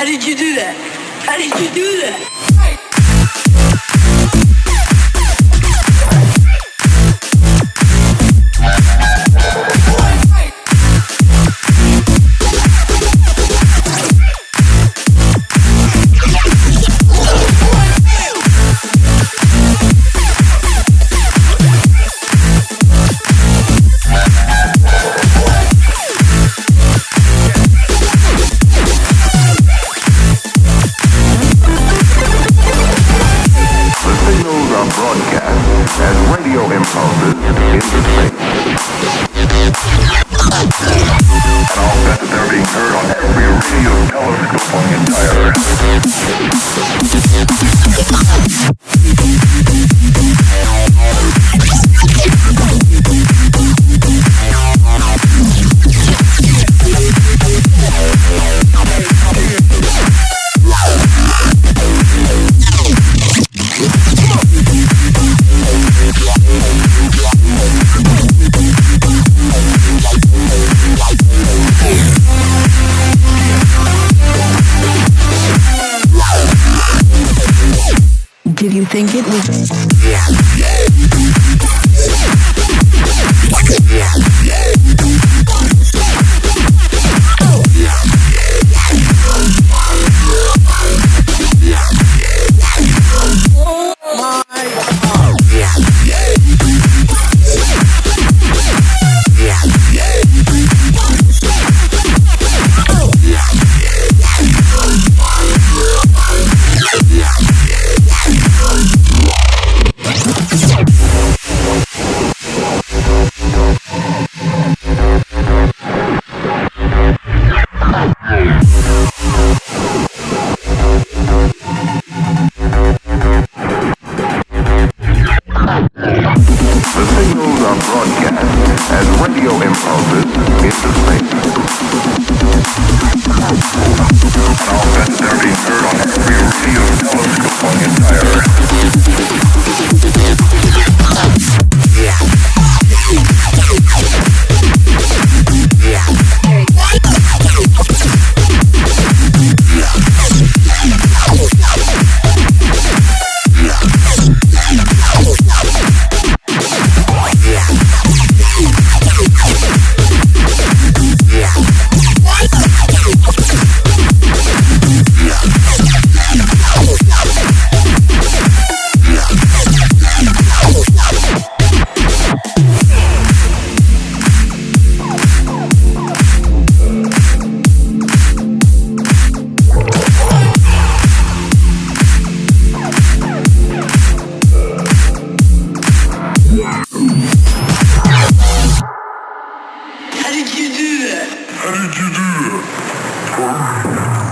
How did you do that? How did you do that? Did you think it was? All that they're being heard on did you do that? How did you do that?